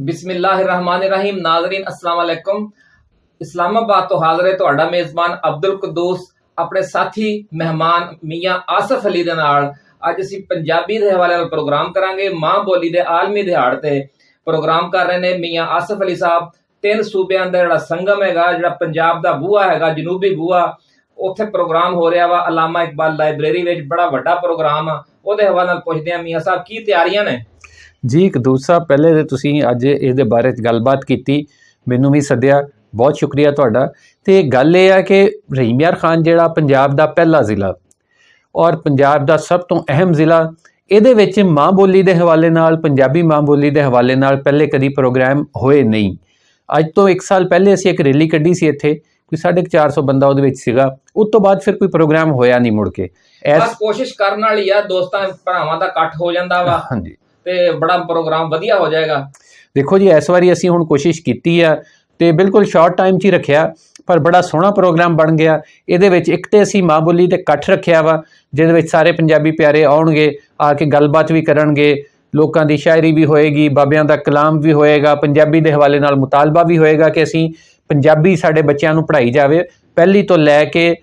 ਬਿਸਮਿਲ੍ਲਾਹਿਰਰਹਿਮਾਨਿਰਰਹੀਮ ਨਾਜ਼ਰੀਨ ਅਸਲਾਮ ਅਲੈਕੁਮ ਇਸਲਾਮਾਬਾਦ ਤੋਂ ਹਾਜ਼ਰ ਹੈ ਤੁਹਾਡਾ ਮੇਜ਼ਬਾਨ ਅਬਦੁਲ ਕਦੂਸ ਆਪਣੇ ਸਾਥੀ ਮਹਿਮਾਨ ਮੀਆਂ ਆਸਫ ਅਲੀ ਦੇ ਨਾਲ ਅੱਜ ਅਸੀਂ ਪੰਜਾਬੀ ਦੇ ਹਵਾਲੇ ਨਾਲ ਪ੍ਰੋਗਰਾਮ ਕਰਾਂਗੇ ਮਾਂ ਬੋਲੀ ਦੇ ਆਲਮੀ ਦਿਹਾੜ ਤੇ ਪ੍ਰੋਗਰਾਮ ਕਰ ਰਹੇ ਨੇ ਮੀਆਂ ਆਸਫ ਅਲੀ ਸਾਹਿਬ ਤਿੰਨ ਸੂਬਿਆਂ ਦਾ ਜਿਹੜਾ ਸੰਗਮ ਹੈਗਾ ਜਿਹੜਾ ਪੰਜਾਬ ਦਾ ਬੂਹਾ ਹੈਗਾ ਜਨੂਬੀ ਬੂਹਾ ਉੱਥੇ ਪ੍ਰੋਗਰਾਮ ਹੋ ਰਿਹਾ ਵਾ ਅਲਾਮਾ ਇਕਬਾਲ ਲਾਇਬ੍ਰੇਰੀ ਵਿੱਚ ਬੜਾ ਵੱਡਾ ਪ੍ਰੋਗਰਾਮ ਆ ਉਹਦੇ ਹਵਾਲੇ ਨਾਲ ਪੁੱਛਦੇ ਆ ਮੀਆਂ ਸਾਹਿਬ ਕੀ ਤਿਆਰੀਆਂ ਨੇ ਜੀ ਇੱਕ ਦੂਸਰਾ ਪਹਿਲੇ ਤੇ ਤੁਸੀਂ ਅੱਜ ਇਹਦੇ ਬਾਰੇ ਗੱਲਬਾਤ ਕੀਤੀ ਮੈਨੂੰ ਵੀ ਸੱਦਿਆ ਬਹੁਤ ਸ਼ੁਕਰੀਆ ਤੁਹਾਡਾ। ਤੇ ਗੱਲ ਇਹ ਆ ਕਿ ਰਹੀਮ ਯਾਰ ਖਾਨ ਜਿਹੜਾ ਪੰਜਾਬ ਦਾ ਪਹਿਲਾ ਜ਼ਿਲ੍ਹਾ ਔਰ ਪੰਜਾਬ ਦਾ ਸਭ ਤੋਂ ਅਹਿਮ ਜ਼ਿਲ੍ਹਾ ਇਹਦੇ ਵਿੱਚ ਮਾਂ ਬੋਲੀ ਦੇ ਹਵਾਲੇ ਨਾਲ ਪੰਜਾਬੀ ਮਾਂ ਬੋਲੀ ਦੇ ਹਵਾਲੇ ਨਾਲ ਪਹਿਲੇ ਕਦੀ ਪ੍ਰੋਗਰਾਮ ਹੋਏ ਨਹੀਂ। ਅੱਜ ਤੋਂ 1 ਸਾਲ ਪਹਿਲੇ ਅਸੀਂ ਇੱਕ ਰੈਲੀ ਕੱਢੀ ਸੀ ਇੱਥੇ ਕੋਈ 450 ਬੰਦਾ ਉਹਦੇ ਵਿੱਚ ਸੀਗਾ ਉਸ ਤੋਂ ਬਾਅਦ ਫਿਰ ਕੋਈ ਪ੍ਰੋਗਰਾਮ ਹੋਇਆ ਨਹੀਂ ਮੁੜ ਕੇ। ਬਸ ਐਸ ਕੋਸ਼ਿਸ਼ ਕਰਨ ਵਾਲੀ ਆ ਦੋਸਤਾਂ ਭਰਾਵਾਂ ਦਾ ਇਕੱਠ ਹੋ ਜਾਂਦਾ ਵਾ। ਹਾਂਜੀ। ਤੇ ਬੜਾ ਪ੍ਰੋਗਰਾਮ ਵਧੀਆ ਹੋ ਜਾਏਗਾ। ਦੇਖੋ ਜੀ, ਇਸ ਵਾਰੀ ਅਸੀਂ ਹੁਣ ਕੋਸ਼ਿਸ਼ ਕੀਤੀ ਆ ਤੇ ਬਿਲਕੁਲ ਸ਼ਾਰਟ ਟਾਈਮ 'ਚ ਹੀ ਰੱਖਿਆ, ਪਰ ਬੜਾ ਸੋਹਣਾ ਪ੍ਰੋਗਰਾਮ ਬਣ ਗਿਆ। ਇਹਦੇ ਵਿੱਚ ਇੱਕ ਤੇ ਅਸੀਂ ਮਾਂ ਬੋਲੀ ਤੇ ਇਕੱਠ ਰੱਖਿਆ ਵਾ, ਜਿਹਦੇ ਵਿੱਚ ਸਾਰੇ ਪੰਜਾਬੀ ਪਿਆਰੇ ਆਉਣਗੇ, ਆ ਕੇ ਗੱਲਬਾਤ ਵੀ ਕਰਨਗੇ, ਲੋਕਾਂ ਦੀ ਸ਼ਾਇਰੀ ਵੀ ਹੋਏਗੀ, ਬਾਬਿਆਂ ਦਾ ਕਲਾਮ ਵੀ ਹੋਏਗਾ, ਪੰਜਾਬੀ ਦੇ ਹਵਾਲੇ ਨਾਲ ਮੁਤਾਲਬਾ ਵੀ ਹੋਏਗਾ ਕਿ ਅਸੀਂ ਪੰਜਾਬੀ ਸਾਡੇ ਬੱਚਿਆਂ ਨੂੰ ਪੜ੍ਹਾਈ ਜਾਵੇ। ਪਹਿਲੀ ਤੋਂ ਲੈ ਕੇ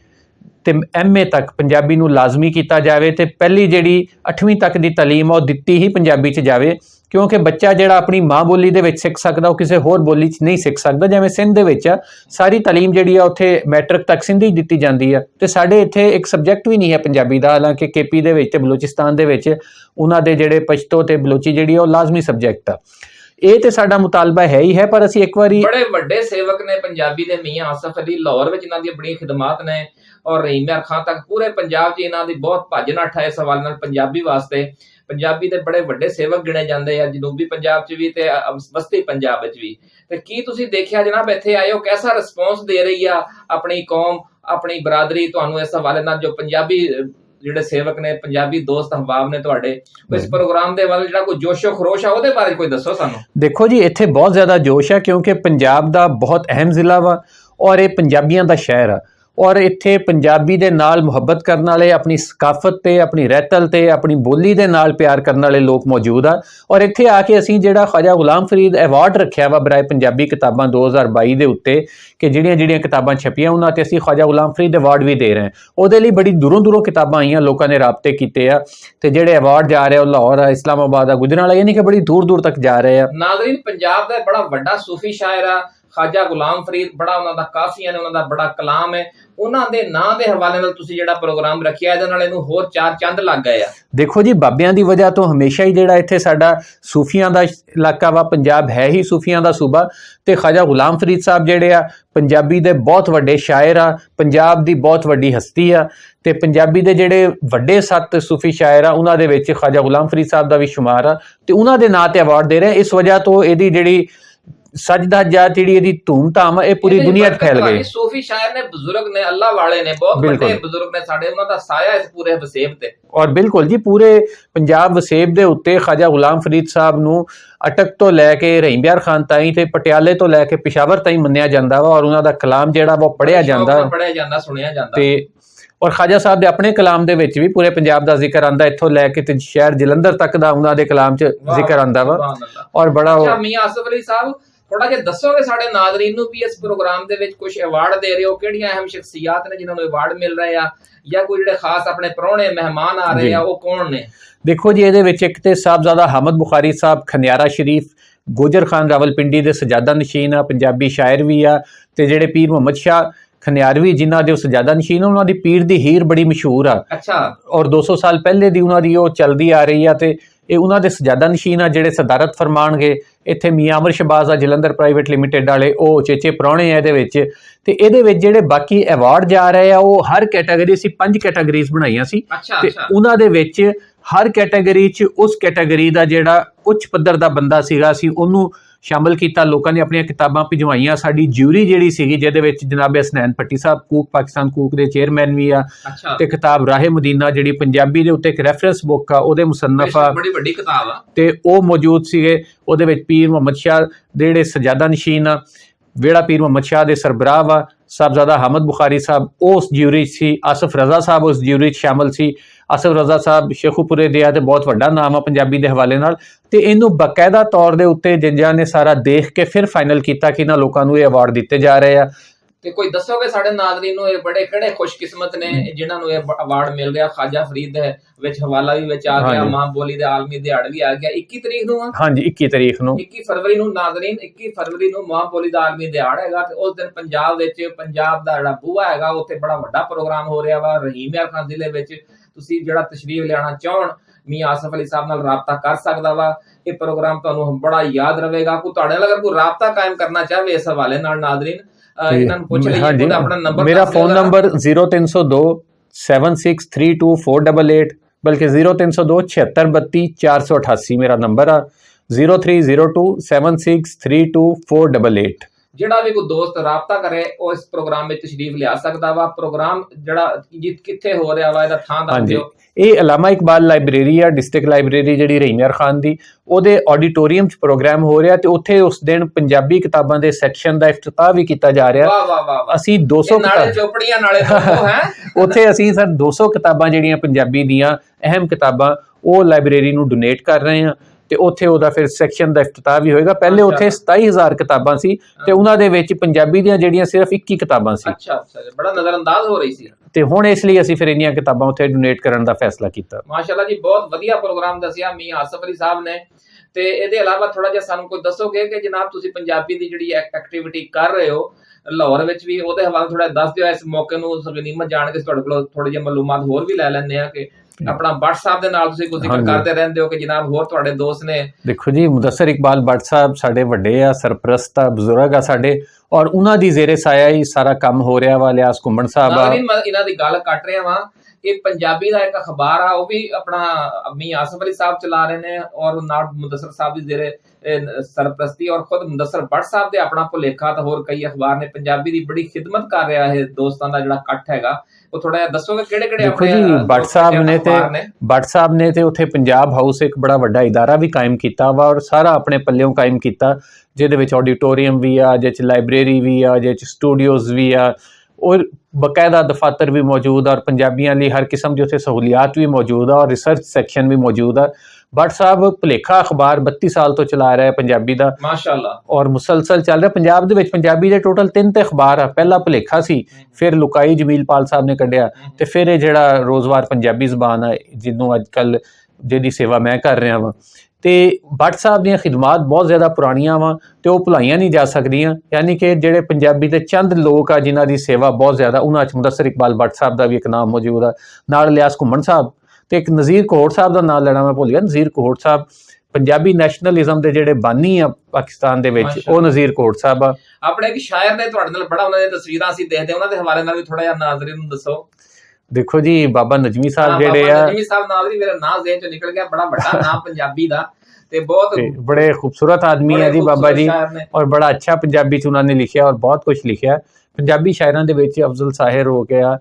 ਤੇ ਐਮਏ ਤੱਕ ਪੰਜਾਬੀ ਨੂੰ ਲਾਜ਼ਮੀ ਕੀਤਾ ਜਾਵੇ ਤੇ ਪਹਿਲੀ ਜਿਹੜੀ 8ਵੀਂ ਤੱਕ ਦੀ ਤਾਲੀਮ ਆ, ਉਹ ਦਿੱਤੀ ਹੀ ਪੰਜਾਬੀ 'ਚ ਜਾਵੇ, ਕਿਉਂਕਿ ਬੱਚਾ ਜਿਹੜਾ ਆਪਣੀ ਮਾਂ ਬੋਲੀ ਦੇ ਵਿੱਚ ਸਿੱਖ ਸਕਦਾ, ਉਹ ਕਿਸੇ ਹੋਰ ਬੋਲੀ 'ਚ ਨਹੀਂ ਸਿੱਖ ਸਕਦਾ, ਜਿਵੇਂ ਸਿੰਧ ਦੇ ਵਿੱਚ ਸਾਰੀ ਤਾਲੀਮ ਜਿਹੜੀ ਆ, ਉੱਥੇ ਮੈਟ੍ਰਿਕ ਤੱਕ ਸਿੰਧੀ 'ਚ ਦਿੱਤੀ ਜਾਂਦੀ ਆ। ਤੇ ਸਾਡੇ ਇੱਥੇ ਇੱਕ ਸਬਜੈਕਟ ਵੀ ਨਹੀਂ ਹੈ ਪੰਜਾਬੀ ਦਾ, ਹਾਲਾਂਕਿ ਕੇਪੀ ਦੇ ਵਿੱਚ ਤੇ ਬਲੂਚਿਸਤਾਨ ਦੇ ਵਿੱਚ, ਉਹਨਾਂ ਦੇ ਜਿਹੜੇ ਪਸ਼ਤੋ ਤੇ ਬਲੋਚੀ ਜਿਹੜੀ ਆ, ਉਹ ਲਾਜ਼ਮੀ ਸਬਜੈਕਟ ਆ। ਇਹ ਤੇ ਸਾਡਾ ਮੁਤਾਲਬਾ ਹੈ ਹੀ ਹੈ, ਪਰ ਅਸੀਂ ਇੱਕ ਵਾਰੀ ਬੜੇ ਵੱਡੇ ਸੇਵਕ ਨੇ ਪੰਜਾਬੀ ਦੇ ਮੀਆਂ ਆਸਫ ਅਲੀ ਲਾਹੌਰ ਵਿੱਚ ਇਹਨਾਂ ਦੀਆਂ ਬੜੀਆਂ ਖਿਦਮਾਤ ਨੇ ਔਰ ਰਹੀਮ ਖਾਨ ਤੱਕ ਪੂਰੇ ਪੰਜਾਬ 'ਚ ਇਹਨਾਂ ਦੀ ਬਹੁਤ ਭੱਜ ਨੱਠ ਹੈ ਸਵਾਲ ਨਾਲ ਪੰਜਾਬੀ ਵਾਸਤੇ। ਪੰਜਾਬੀ ਦੇ ਬੜੇ ਵੱਡੇ ਸੇਵਕ ਗਿਣੇ ਜਾਂਦੇ ਆ, ਜਨੂਬੀ ਪੰਜਾਬ 'ਚ ਵੀ ਤੇ ਵਸਤੀ ਪੰਜਾਬ ਵਿੱਚ ਵੀ। ਤੇ ਕੀ ਤੁਸੀਂ ਦੇਖਿਆ ਜਨਾਬ ਇੱਥੇ ਆਏ ਹੋ? ਕੈਸਾ ਰਿਸਪੌਂਸ ਦੇ ਰਹੀ ਆ ਆਪਣੀ ਕੌਮ, ਆਪਣੀ ਬਰਾਦਰੀ? ਤੁਹਾਨੂੰ ਇਸ ਹਵਾਲੇ ਨਾਲ ਜੋ ਪੰਜਾਬੀ ਜਿਹੜੇ ਸੇਵਕ ਨੇ ਪੰਜਾਬੀ ਦੋਸਤ ਹਬਾਬ ਨੇ ਤੁਹਾਡੇ ਇਸ। ਪ੍ਰੋਗਰਾਮ ਦੇ ਵੱਲ ਜਿਹੜਾ ਕੋਈ ਜੋਸ਼ੋ ਖਰੋਸ਼ ਆ ਉਹਦੇ ਬਾਰੇ ਕੋਈ ਦੱਸੋ ਸਾਨੂੰ ਦੇਖੋ ਜੀ ਇੱਥੇ ਬਹੁਤ ਜ਼ਿਆਦਾ ਜੋਸ਼ ਹੈ ਕਿਉਂਕਿ ਪੰਜਾਬ ਦਾ ਬਹੁਤ ਅਹਿਮ ਜ਼ਿਲ੍ਹਾ ਵਾ ਔਰ ਇਹ ਪੰਜਾਬੀਆਂ ਦਾ ਸ਼ਹਿਰ ਆ ਔਰ ਇੱਥੇ ਪੰਜਾਬੀ ਦੇ ਨਾਲ ਮੁਹੱਬਤ ਕਰਨ ਵਾਲੇ, ਆਪਣੀ ਸਕਾਫਤ ਤੇ, ਆਪਣੀ ਰਹਿਤਲ ਤੇ, ਆਪਣੀ ਬੋਲੀ ਦੇ ਨਾਲ ਪਿਆਰ ਕਰਨ ਵਾਲੇ ਲੋਕ ਮੌਜੂਦ ਆ। ਔਰ ਇੱਥੇ ਆ ਕੇ ਅਸੀਂ ਜਿਹੜਾ ਖਵਾਜਾ ਗੁਲਾਮ ਫਰੀਦ ਐਵਾਰਡ ਰੱਖਿਆ ਵਾ ਬਰਾਏ ਪੰਜਾਬੀ ਕਿਤਾਬਾਂ 2022 ਦੇ ਉੱਤੇ, ਕਿ ਜਿਹੜੀਆਂ ਜਿਹੜੀਆਂ ਕਿਤਾਬਾਂ ਛਪੀਆਂ ਉਹਨਾਂ ਤੇ ਅਸੀਂ ਖਵਾਜਾ ਗੁਲਾਮ ਫਰੀਦ ਐਵਾਰਡ ਵੀ ਦੇ ਰਹੇ ਹਾਂ। ਉਹਦੇ ਲਈ ਬੜੀ ਦੂਰੋਂ ਦੂਰੋਂ ਕਿਤਾਬਾਂ ਆਈਆਂ, ਲੋਕਾਂ ਨੇ ਰਾਬਤੇ ਕੀਤੇ ਆ। ਤੇ ਜਿਹੜੇ ਅਵਾਰਡ ਜਾ ਰਹੇ ਉਹ ਲਾਹੌਰ ਆ, ਇਸਲਾਮਾਬਾਦ ਆ ਗੁਜਰਾਂਵਾਲਾ ਯਾਨੀ ਕਿ ਬੜੀ ਦੂਰ ਦੂਰ ਤੱਕ ਜਾ ਰਹੇ ਆ। ਨਾਜ਼ਰੀਨ, ਪੰਜਾਬ ਦਾ ਬੜਾ ਵੱਡਾ ਸੂਫੀ ਸ਼ਾਇਰ ਆ। ਖਾਜਾ ਗੁਲਾਮ ਫਰੀਦ ਬੜਾ ਉਹਨਾਂ ਦਾ ਕਾਫੀਆ ਨੇ ਉਹਨਾਂ ਦਾ ਬੜਾ ਕਲਾਮ ਹੈ। ਉਹਨਾਂ ਦੇ ਨਾਂ ਦੇ ਹਵਾਲੇ ਨਾਲ ਤੁਸੀਂ ਜਿਹੜਾ ਪ੍ਰੋਗਰਾਮ ਰੱਖਿਆ, ਇਹਦੇ ਨਾਲ ਇਹਨੂੰ ਹੋਰ ਚਾਰ ਚੰਦ ਲੱਗ ਗਏ ਆ। ਦੇਖੋ ਜੀ, ਬਾਬਿਆਂ ਦੀ ਵਜ੍ਹਾ ਤੋਂ ਹਮੇਸ਼ਾ ਹੀ ਜਿਹੜਾ ਇੱਥੇ ਸਾਡਾ ਸੂਫੀਆਂ ਦਾ ਇਲਾਕਾ ਵਾ, ਪੰਜਾਬ ਹੈ ਹੀ ਸੂਫੀਆਂ ਦਾ ਸੂਬਾ, ਤੇ ਖਾਜਾ ਗੁਲਾਮ ਫਰੀਦ ਸਾਹਿਬ ਜਿਹੜੇ ਆ, ਪੰਜਾਬੀ ਦੇ ਬਹੁਤ ਵੱਡੇ ਸ਼ਾਇਰ ਆ, ਪੰਜਾਬ ਦੀ ਬਹੁਤ ਵੱਡੀ ਹਸਤੀ ਆ, ਤੇ ਪੰਜਾਬੀ ਦੇ ਜਿਹੜੇ ਵੱਡੇ ਸੱਤ ਸੂਫੀ ਸ਼ਾਇਰ ਆ, ਉਹਨਾਂ ਦੇ ਵਿੱਚ ਖਾਜਾ ਗੁਲਾਮ ਫਰੀਦ ਸਾਹਿਬ ਦਾ ਵੀ ਸ਼ੁਮਾਰ ਆ, ਤੇ ਉਹਨਾਂ ਦੇ ਨਾਂ ਤੇ ਅਵਾਰਡ ਦੇ ਰਹੇ ਇਸ ਵਜ੍ਹਾ ਤੋਂ ਇਹਦੀ ਜਿਹੜੀ ਸਜਦਾ ਜਾ ਜਿਹੜੀ ਇਹਦੀ ਧੂਮ-ਧਾਮ ਇਹ ਪੂਰੀ ਦੁਨੀਆ 'ਚ ਫੈਲ ਗਈ। ਸੂਫੀ ਸ਼ਾਇਰ ਨੇ ਬਜ਼ੁਰਗ ਨੇ ਅੱਲਾਹ ਵਾਲੇ ਨੇ ਬਹੁਤ। ਵੱਡੇ ਬਜ਼ੁਰਗ ਨੇ ਸਾਡੇ ਉਹਨਾਂ ਦਾ ਸਾਇਆ ਇਸ ਪੂਰੇ ਵਸੇਬ ਤੇ। ਔਰ ਬਿਲਕੁਲ ਜੀ ਪੂਰੇ ਪੰਜਾਬ ਵਸੇਬ ਦੇ ਉੱਤੇ ਖਾਜਾ ਗੁਲਾਮ ਫਰੀਦ ਸਾਹਿਬ ਨੂੰ ਅਟਕ ਤੋਂ ਲੈ ਕੇ ਰਹੀਮ ਯਾਰ ਖਾਨ ਤਾਈਂ ਤੇ ਪਟਿਆਲੇ ਤੋਂ ਲੈ ਕੇ ਪਿਸ਼ਾਵਰ ਤਾਈਂ ਮੰਨਿਆ ਜਾਂਦਾ ਵਾ ਔਰ ਉਹਨਾਂ ਦਾ ਕਲਾਮ ਜਿਹੜਾ ਉਹ ਪੜਿਆ ਜਾਂਦਾ। ਪੜਿਆ ਜਾਂਦਾ ਸੁਣਿਆ ਜਾਂਦਾ। ਤੇ ਔਰ ਖਾਜਾ ਸਾਹਿਬ ਦੇ ਆਪਣੇ ਕਲਾਮ ਦੇ ਵਿੱਚ ਵੀ ਪੂਰੇ ਪੰਜਾਬ ਦਾ ਜ਼ਿਕਰ ਆਂਦਾ ਇੱਥੋਂ ਲੈ ਕੇ ਤੇ ਸ਼ਹਿਰ ਜਲੰਧਰ ਤੱਕ ਦਾ ਉਹਨਾਂ ਦੇ ਕਲਾਮ 'ਚ ਜ਼ਿਕਰ ਆਂਦਾ ਵਾ। ਔਰ ਬੜਾ ਮੀਆਂ ਆਸਫ ਅਲੀ ਸਾਹਿਬ ਥੋੜਾ ਜਿਹਾ ਦੱਸੋਗੇ ਸਾਡੇ ਨਾਜ਼ਰੀਨ ਨੂੰ ਵੀ ਇਸ ਪ੍ਰੋਗਰਾਮ ਦੇ ਵਿੱਚ ਕੁਝ ਅਵਾਰਡ ਦੇ ਰਹੇ ਹੋ? ਕਿਹੜੀਆਂ ਅਹਿਮ ਸ਼ਖਸੀਅਤ ਨੇ ਜਿਨ੍ਹਾਂ ਨੂੰ ਅਵਾਰਡ ਮਿਲ ਰਹੇ ਆ? ਜਾਂ ਕੋਈ ਜਿਹੜੇ ਖਾਸ ਆਪਣੇ ਪ੍ਰਾਹੁਣੇ ਮਹਿਮਾਨ ਆ ਰਹੇ। ਆ ਉਹ ਕੌਣ ਨੇ? ਦੇਖੋ ਜੀ ਇਹਦੇ ਵਿੱਚ ਇੱਕ ਤੇ ਸਾਹਿਬਜ਼ਾਦਾ ਹਮਦ ਬੁਖਾਰੀ ਸਾਹਿਬ ਖਨਿਆਰਾ ਸ਼ਰੀਫ ਗੋਜਰ ਖਾਨ ਰਾਵਲਪਿੰਡੀ ਦੇ ਸਜਾਦਾ ਨਸ਼ੀਨ ਆ ਪੰਜਾਬੀ ਸ਼ਾਇਰ ਵੀ ਆ ਤੇ ਜਿਹੜੇ ਪੀਰ ਮੁਹੰਮਦ ਸ਼ਾਹ ਖਨਿਆਰਵੀ ਜਿਨ੍ਹਾਂ ਦੇ ਸਜਾਦਾ ਨਸ਼ੀਨ ਉਹਨਾਂ ਦੀ ਪੀਰ ਦੀ ਹੀਰ ਬੜੀ ਮਸ਼ਹੂਰ ਆ। ਅੱਛਾ। ਔਰ 200 ਸਾਲ ਪਹਿਲੇ ਦੀ ਉਹਨਾਂ ਦੀ ਉਹ ਚੱਲਦੀ ਆ ਰਹੀ ਆ ਤੇ ਇਹ ਉਹਨਾਂ ਦੇ ਸਜਾਦਾ ਨਸ਼ੀਨ ਆ ਜਿਹੜੇ ਸਦਾਰਤ ਫਰਮਾਣਗੇ ਇੱਥੇ ਮੀਆਂ ਅਮਰ ਸ਼ਬਾਜ਼ ਆ ਜਲੰਧਰ ਪ੍ਰਾਈਵੇਟ ਲਿਮਟਿਡ ਵਾਲੇ ਉਹ ਚੇਚੇ ਪ੍ਰਾਹੁਣੇ ਆ ਇਹਦੇ ਵਿੱਚ। ਤੇ ਇਹਦੇ ਵਿੱਚ ਜਿਹੜੇ ਬਾਕੀ ਅਵਾਰਡ ਜਾ ਰਹੇ ਆ ਉਹ ਹਰ ਕੈਟਾਗਰੀ ਅਸੀਂ ਪੰਜ ਕੈਟਾਗਰੀਜ਼ ਬਣਾਈਆਂ ਸੀ। ਤੇ ਉਹਨਾਂ ਦੇ ਵਿੱਚ ਹਰ ਕੈਟਾਗਰੀ 'ਚ ਉਸ ਕੈਟਾਗਰੀ ਦਾ ਜਿਹੜਾ ਉੱਚ ਪੱਧਰ ਦਾ ਬੰਦਾ ਸੀਗਾ ਸੀ ਉਹਨੂੰ ਸ਼ਾਮਲ ਕੀਤਾ ਲੋਕਾਂ ਨੇ ਆਪਣੀਆਂ ਕਿਤਾਬਾਂ ਭਿਜਵਾਈਆਂ। ਸਾਡੀ ਜਿਊਰੀ ਜਿਹੜੀ ਸੀਗੀ ਜਿਹਦੇ ਵਿੱਚ ਜਨਾਬ ਹਸਨੈਨ ਪੱਟੀ ਸਾਹਿਬ ਕੂਕ ਪਾਕਿਸਤਾਨ ਕੂਕ ਦੇ ਚੇਅਰਮੈਨ ਵੀ ਆ ਤੇ ਕਿਤਾਬ ਰਾਹੇ ਮਦੀਨਾ ਜਿਹੜੀ ਪੰਜਾਬੀ ਦੇ ਉੱਤੇ ਇੱਕ ਰੈਫਰੈਂਸ ਬੁੱਕ ਆ ਉਹਦੇ ਮੁਸੰਨਫ ਆ ਬੜੀ ਵੱਡੀ ਕਿਤਾਬ ਆ। ਤੇ ਉਹ ਮੌਜੂਦ ਸੀਗੇ। ਉਹਦੇ ਵਿੱਚ ਪੀਰ ਮੁਹੰਮਦ ਸ਼ਾਹ ਦੇ ਜਿਹੜੇ ਸਜਾਦਾ ਨਸ਼ੀਨ ਆ ਵੇੜਾ ਪੀਰ ਮੁਹੰਮਦ ਸ਼ਾਹ ਦੇ ਸਰਬਰਾਹ ਵਾ ਸਾਹਿਬਜ਼ਾਦਾ ਹਮਦ ਬੁਖਾਰੀ ਸਾਹਿਬ ਉਸ ਜਿਊਰੀ ਸੀ। ਆਸਫ ਰਜ਼ਾ ਸਾਹਿਬ ਉਸ ਜਿਊਰੀ 'ਚ ਸ਼ਾਮਲ ਸੀ। ਅਸਫ ਰਜ਼ਾ ਸਾਹਿਬ ਸ਼ੇਖੂਪੁਰੇ ਦੇ ਆ ਤੇ ਬਹੁਤ ਵੱਡਾ ਨਾਮ ਆ ਪੰਜਾਬੀ ਦੇ ਹਵਾਲੇ ਨਾਲ। ਤੇ ਇਹਨੂੰ ਬਕਾਇਦਾ ਤੌਰ ਦੇ ਉੱਤੇ ਜੱਜਾਂ ਨੇ ਸਾਰਾ ਦੇਖ ਕੇ ਫਿਰ ਫਾਈਨਲ ਕੀਤਾ ਕਿ ਇਹਨਾਂ ਲੋਕਾਂ ਨੂੰ ਇਹ ਅਵਾਰਡ ਦਿੱਤੇ ਜਾ ਰਹੇ ਆ। ਤੇ ਕੋਈ ਦੱਸੋਗੇ ਸਾਡੇ ਨਾਜ਼ਰੀਨ ਨੂੰ ਇਹ ਬੜੇ ਕਿਹੜੇ ਖੁਸ਼ਕਿਸਮਤ ਨੇ ਜਿਨ੍ਹਾਂ ਨੂੰ ਇਹ ਅਵਾਰਡ ਮਿਲ ਰਿਹਾ ਖਾਜਾ ਫਰੀਦ ਦੇ ਵਿੱਚ ਹਵਾਲਾ ਵੀ ਵਿੱਚ ਆ ਗਿਆ। ਮਾਂ ਬੋਲੀ ਦੇ ਆਲਮੀ ਦਿਹਾੜ ਵੀ ਆ ਗਿਆ। 21 ਤਰੀਕ ਨੂੰ ਆ? ਹਾਂਜੀ 21 ਤਰੀਕ ਨੂੰ। 21 ਫਰਵਰੀ ਨੂੰ ਨਾਜ਼ਰੀਨ 21 ਫਰਵਰੀ ਨੂੰ ਮਾਂ ਬੋਲੀ ਦਾ ਆਲਮੀ ਦਿਹਾੜ ਹੈਗਾ ਤੇ ਉਸ ਦਿਨ ਪੰਜਾਬ ਵਿੱਚ ਪੰਜਾਬ ਦਾ ਜਿਹੜਾ ਬੂਹਾ ਹੈਗਾ ਉੱਥੇ ਬੜਾ ਵੱਡਾ ਪ੍ਰੋਗਰਾਮ ਹੋ ਰਿਹਾ ਵਾ ਰਹੀਮ ਯਾਰ ਖਾਨ ਜ਼ਿਲ੍ਹੇ ਵਿੱਚ। ਤੁਸੀਂ ਜਿਹੜਾ ਤਸ਼ਰੀਫ ਲਿਆਣਾ ਚਾਹਣ ਮੀਆਂ ਆਸਫ ਅਲੀ ਸਾਹਿਬ ਨਾਲ ਰਾਬਤਾ ਕਰ ਸਕਦਾ ਵਾ। ਇਹ ਪ੍ਰੋਗਰਾਮ ਤੁਹਾਨੂੰ ਬੜਾ ਯਾਦ ਰਵੇਗਾ ਕੋ ਤੁਹਾਡੇ ਨਾਲ ਅਗਰ ਕੋਈ ਰਾਬਤਾ ਕਾਇਮ ਕਰਨਾ ਚਾਹਵੇ ਇਸ ਹਵਾਲੇ ਨਾਲ ਨਾਜ਼ਰੀਨ ਇਹਨਾਂ ਨੂੰ ਪੁੱਛ ਲਈਏ ਹਾਂਜੀ, ਖੁਦ ਆਪਣਾ ਨੰਬਰ ਮੇਰਾ ਦੱਸ ਦਿਓ ਫੋਨ ਜ਼ਰਾ। ਨੰਬਰ 0302 76324888 ਬਲਕਿ 0302 7632 ਮੇਰਾ ਨੰਬਰ ਆ 0302 76324888 ਜਿਹੜਾ ਵੀ ਕੋਈ ਦੋਸਤ ਰਾਬਤਾ ਕਰੇ ਉਹ ਇਸ ਪ੍ਰੋਗਰਾਮ ਵਿੱਚ ਤਸ਼ਰੀਫ ਲਿਆ ਸਕਦਾ ਵਾ। ਪ੍ਰੋਗਰਾਮ ਜਿਹੜਾ ਕਿੱਥੇ ਹੋ ਰਿਹਾ ਵਾ ਇਹਦਾ ਥਾਂ ਦੱਸ ਦਿਓ। ਇਹ ਅਲਾਮਾ ਇਕਬਾਲ ਲਾਇਬ੍ਰੇਰੀ ਆ ਡਿਸਟ੍ਰਿਕਟ ਲਾਇਬ੍ਰੇਰੀ ਜਿਹੜੀ ਰਹੀਮਯਾਰ ਖਾਨ ਦੀ। ਉਹਦੇ ਆਡੀਟੋਰੀਅਮ 'ਚ ਪ੍ਰੋਗਰਾਮ ਹੋ ਰਿਹਾ ਤੇ ਉੱਥੇ ਉਸ ਦਿਨ ਪੰਜਾਬੀ ਕਿਤਾਬਾਂ ਦੇ ਸੈਕਸ਼ਨ ਦਾ ਇਫਤਤਾਹ ਵੀ ਕੀਤਾ ਜਾ ਰਿਹਾ। ਵਾਹ ਵਾਹ ਵਾਹ ਅਸੀਂ 200 ਇਹ ਨਾਲੇ ਚੋਪੜੀਆਂ ਨਾਲੇ ਹੈ। ਉੱਥੇ ਅਸੀਂ ਸਰ 200 ਕਿਤਾਬਾਂ ਜਿਹੜੀਆਂ ਪੰਜਾਬੀ ਦੀਆਂ ਅਹਿਮ ਕਿਤਾਬਾਂ ਉਹ ਲਾਇਬ੍ਰੇਰੀ ਨੂੰ ਡੋਨੇਟ ਕਰ ਰਹੇ ਹਾਂ। ਤੇ ਉੱਥੇ ਉਹਦਾ ਫਿਰ ਸੈਕਸ਼ਨ ਦਾ ਇਫਤਤਾਹ ਵੀ ਹੋਏਗਾ। ਪਹਿਲੇ ਉੱਥੇ 27000 ਕਿਤਾਬਾਂ ਸੀ ਤੇ ਉਹਨਾਂ ਦੇ ਵਿੱਚ ਪੰਜਾਬੀ ਦੀਆਂ ਜਿਹੜੀਆਂ ਸਿਰਫ 21 ਕਿਤਾਬਾਂ ਸੀ। ਅੱਛਾ ਅੱਛਾ ਬੜਾ ਨਜ਼ਰਅੰਦਾਜ਼ ਹੋ ਰਹੀ ਸੀ। ਤੇ ਹੁਣ ਇਸ ਲਈ ਅਸੀਂ ਫਿਰ ਇੰਨੀਆਂ ਕਿਤਾਬਾਂ ਉੱਥੇ ਡੋਨੇਟ ਕਰਨ ਦਾ ਫੈਸਲਾ ਕੀਤਾ। ਮਾਸ਼ਾਅੱਲਾ ਜੀ ਬਹੁਤ ਵਧੀਆ ਪ੍ਰੋਗਰਾਮ ਦੱਸਿਆ ਮੀਆਂ ਆਸਫ ਅਲੀ ਸਾਹਿਬ ਨੇ। ਤੇ ਇਹਦੇ ਇਲਾਵਾ ਥੋੜਾ ਜਿਹਾ ਸਾਨੂੰ ਕੋਈ ਦੱਸੋਗੇ ਕਿ ਜਨਾਬ ਤੁਸੀਂ ਪੰਜਾਬੀ ਦੀ ਜਿਹੜੀ ਐਕਟੀਵਿਟੀ ਕਰ ਰਹੇ ਹੋ ਲਾਹੌਰ ਵਿੱਚ ਵੀ ਉਹਦੇ ਹਵਾਲੇ ਥੋੜਾ ਦੱਸ ਦਿਓ। ਇਸ ਮੌਕੇ ਨੂੰ ਗਨੀਮਤ ਜਾਣ ਕੇ ਤੁਹਾਡੇ ਕੋਲ ਥੋੜੀ ਜਿਹੀ ਮਾਲੂਮਾਤ ਹੋਰ ਵੀ ਲੈ ਲੈਂਦੇ ਆ ਕਿ ਆਪਣਾ। WhatsApp ਦੇ ਨਾਲ ਤੁਸੀਂ ਕੁਝ ਜ਼ਿਕਰ। ਕਰਦੇ ਰਹਿੰਦੇ ਹੋ ਕਿ ਜਨਾਬ ਹੋਰ ਤੁਹਾਡੇ ਦੋਸਤ ਨੇ? ਦੇਖੋ ਜੀ ਮੁਦੱਸਰ ਇਕਬਾਲ ਸਾਹਿਬ ਸਾਡੇ ਵੱਡੇ ਆ ਸਰਪ੍ਰਸਤ ਆ ਬਜ਼ੁਰਗ ਆ ਸਾਡੇ ਔਰ ਉਹਨਾਂ ਦੀ ਜ਼ੇਰੇ ਸਾਇਆ ਹੀ ਸਾਰਾ ਕੰਮ ਹੋ ਰਿਹਾ ਵਾ ਲਿਆਸ ਘੁੰਮਣ ਸਾਹਿਬ ਆ। ਇਹਨਾਂ ਦੀ ਗੱਲ ਕੱਟ ਰਿਹਾ ਵਾਂ ਇਹ ਪੰਜਾਬੀ ਦਾ ਇੱਕ ਅਖਬਾਰ ਆ ਉਹ ਵੀ ਆਪਣਾ ਮੀ ਆਸਫ ਅਲੀ ਸਾਹਿਬ ਚਲਾ ਰਹੇ ਨੇ ਔਰ ਨਾਲ ਮੁਦੱਸਰ ਸਾਹਿਬ ਦੀ ਜਿਹੜੇ ਸਰਪ੍ਰਸਤੀ ਔਰ ਖੁਦ ਮੁਦੱਸਰ ਭੱਟ ਸਾਹਿਬ ਦੇ ਆਪਣਾ ਭੁਲੇਖਾ ਤੇ ਹੋਰ ਕਈ ਅਖਬਾਰ ਨੇ। ਪੰਜਾਬੀ ਦੀ ਬੜੀ ਖਿਦਮਤ ਕਰ ਰਿਹਾ ਇਹ ਦੋਸਤਾਂ ਦਾ ਜਿਹੜਾ ਇਕੱਠ ਹੈਗਾ। ਉਹ ਥੋੜਾ ਜਿਹਾ ਦੱਸੋਗੇ ਕਿਹੜੇ ਕਿਹੜੇ ਦੇਖੋ ਜੀ, ਭੱਟ ਸਾਹਿਬ ਨੇ ਤੇ- ਭੱਟ ਸਾਹਿਬ ਨੇ ਤੇ ਉੱਥੇ ਪੰਜਾਬ ਹਾਊਸ ਇੱਕ ਬੜਾ ਵੱਡਾ ਇਦਾਰਾ ਵੀ ਕਾਇਮ ਕੀਤਾ ਵਾ ਔਰ ਸਾਰਾ ਆਪਣੇ ਪੱਲਿਓਂ ਕਾਇਮ ਕੀਤਾ ਜਿਹਦੇ ਵਿੱਚ ਆਡੀਟੋਰੀਅਮ ਵੀ ਆ ਜਿਹਦੇ ਚ ਲਾਇਬ੍ਰੇਰੀ ਵੀ ਆ ਜਿਹਦੇ ਚ ਸਟੂਡੀਓਜ਼ ਵੀ ਆ ਔਰ ਬਕਾਇਦਾ ਦਫਾਤਰ ਵੀ ਮੌਜੂਦ ਆ ਔਰ ਪੰਜਾਬੀਆਂ ਲਈ ਹਰ ਕਿਸਮ ਦੀ ਉੱਥੇ ਸਹੂਲੀਅਤ ਵੀ ਮੌਜੂਦ ਆ ਔਰ ਰਿਸਰਚ ਸੈਕਸ਼ਨ ਵੀ ਮੌਜੂਦ ਆ। ਭੱਟ ਸਾਹਿਬ ਭੁਲੇਖਾ ਅਖਬਾਰ 32 ਸਾਲ ਤੋਂ ਚਲਾ ਰਿਹਾ ਹੈ ਪੰਜਾਬੀ ਦਾ। ਮਾਸ਼ਾਅੱਲਾ। ਔਰ ਮੁਸਲਸਲ ਚੱਲ ਰਿਹਾ। ਪੰਜਾਬ ਦੇ ਵਿੱਚ ਪੰਜਾਬੀ ਦੇ ਟੋਟਲ ਤਿੰਨ ਤੇ ਅਖਬਾਰ ਆ। ਪਹਿਲਾ ਭੁਲੇਖਾ ਸੀ ਫਿਰ ਲੁਕਾਈ ਜਮੀਲਪਾਲ ਸਾਹਿਬ ਨੇ ਕੱਢਿਆ ਤੇ ਫਿਰ ਇਹ ਜਿਹੜਾ ਰੋਜ਼ਵਾਰ ਪੰਜਾਬੀ ਜ਼ਬਾਨ ਆ ਜਿਹਨੂੰ ਅੱਜ ਕੱਲ ਜਿਹਦੀ ਸੇਵਾ ਮੈਂ ਕਰ ਰਿਹਾ ਵਾਂ। ਤੇ ਭੱਟ ਸਾਹਿਬ ਦੀਆਂ ਖਿਦਮਤ ਬਹੁਤ ਜ਼ਿਆਦਾ ਪੁਰਾਣੀਆਂ ਵਾਂ ਤੇ ਉਹ ਭੁਲਾਈਆਂ ਨਹੀਂ ਜਾ ਸਕਦੀਆਂ। ਯਾਨੀ ਕਿ ਜਿਹੜੇ ਪੰਜਾਬੀ ਦੇ ਚੰਦ ਲੋਕ ਆ ਜਿਨ੍ਹਾਂ ਦੀ ਸੇਵਾ ਬਹੁਤ ਜ਼ਿਆਦਾ ਉਹਨਾਂ 'ਚ ਮੁਦੱਸਰ ਇਕਬਾਲ ਭੱਟ ਸਾਹਿਬ ਦਾ ਵੀ ਇੱਕ ਨਾਮ ਮੌਜੂਦ ਆ। ਨਾਲ ਲਿਆਸ ਘੁੰਮਣ ਸਾਹਿਬ ਤੇ ਇੱਕ ਨਜ਼ੀਰ ਕੋਹੜ ਸਾਹਿਬ ਦਾ ਨਾਮ ਲੈਣਾ ਮੈਂ ਭੁੱਲ ਗਿਆ ਨਜ਼ੀਰ ਕੋਹੜ ਸਾਹਿਬ ਪੰਜਾਬੀ ਨੈਸ਼ਨਲਿਜ਼ਮ ਦੇ ਜਿਹੜੇ ਬਾਨੀ ਆ ਪਾਕਿਸਤਾਨ ਦੇ ਵਿੱਚ ਉਹ ਨਜ਼ੀਰ ਕੋਹੜ ਸਾਹਿਬ ਆ। ਆਪਣੇ ਇੱਕ ਸ਼ਾਇਰ ਨੇ ਤੁਹਾਡੇ ਨਾਲ ਬੜਾ ਉਹਨਾਂ ਦੀਆਂ ਤਸਵੀਰਾਂ ਅਸੀਂ ਦੇਖਦੇ ਹਾਂ, ਉਹਨਾਂ ਦੇ ਹਵਾਲੇ ਨਾਲ ਵੀ ਥੋੜਾ ਜਿਹਾ ਨਾਜ਼ਰੀਨ ਨੂੰ ਦੱਸੋ। ਦੇਖੋ ਜੀ ਬਾਬਾ ਨਜਮੀ ਸਾਹਿਬ ਹਾਂ, ਜਿਹੜੇ ਬਾਬਾ ਆ ਨਜਮੀ ਸਾਹਿਬ ਨਾਜ਼ਰੀ ਮੇਰਾ ਨਾਮ ਜ਼ੇਨ ਚੋਂ ਨਿਕਲ ਗਿਆ ਬੜਾ ਵੱਡਾ ਨਾਮ ਪੰਜਾਬੀ ਦਾ ਤੇ ਬਹੁਤ ਤੇ ਬੜੇ ਖੂਬਸੂਰਤ ਆਦਮੀ ਹੈ ਬੜੇ ਜੀ ਬਾਬਾ ਖੂਬਸੂਰਤ ਜੀ ਸ਼ਾਇਰ ਨੇ। ਔਰ ਬੜਾ ਅੱਛਾ ਪੰਜਾਬੀ ਚ ਉਹਨਾਂ ਨੇ ਲਿਖਿਆ ਔਰ ਬਹੁਤ ਕੁਝ ਲਿਖਿਆ। ਪੰਜਾਬੀ ਸ਼ਾਇਰਾਂ ਦੇ ਵਿੱਚ ਅਫਜ਼ਲ ਸਾਹਿਰ ਹੋ ਗਿਆ